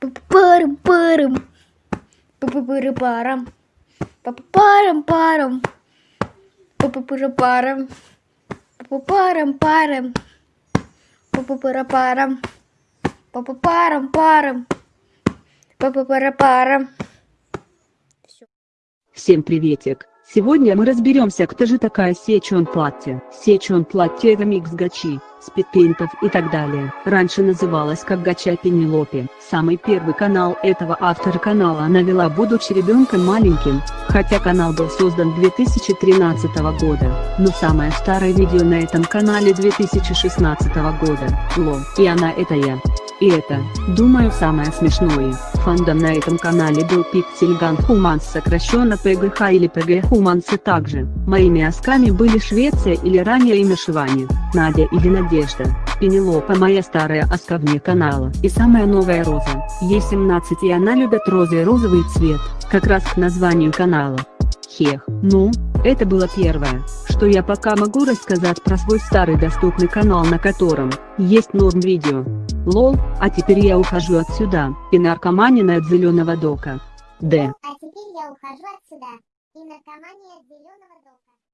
Парам парам. Парам парам парам. Парам парам. Парам парам. Парам парам. Парам парам. Всем приветик! Сегодня мы разберемся, кто же такая Сечон Платье. Сечон Платье это микс гачи, спидпейнтов и так далее. Раньше называлась как Гача Пенелопе. Самый первый канал этого автора канала она вела будучи ребенком маленьким, хотя канал был создан 2013 года. Но самое старое видео на этом канале 2016 года. Лол, и она это я. И это, думаю самое смешное, фандом на этом канале был Pixelgun Humans сокращенно PGH или PG Humans и также, моими осками были Швеция или ранее имя Шивани, Надя или Надежда, Пенелопа моя старая оска вне канала и самая новая Роза, ей 17 и она любит розы и розовый цвет, как раз к названию канала. Хех, ну, это было первое, что я пока могу рассказать про свой старый доступный канал на котором, есть норм видео. Лол, а теперь я ухожу отсюда, и наркоманина от зеленого дока. Д. А теперь я ухожу отсюда. И наркомания от зеленого дока.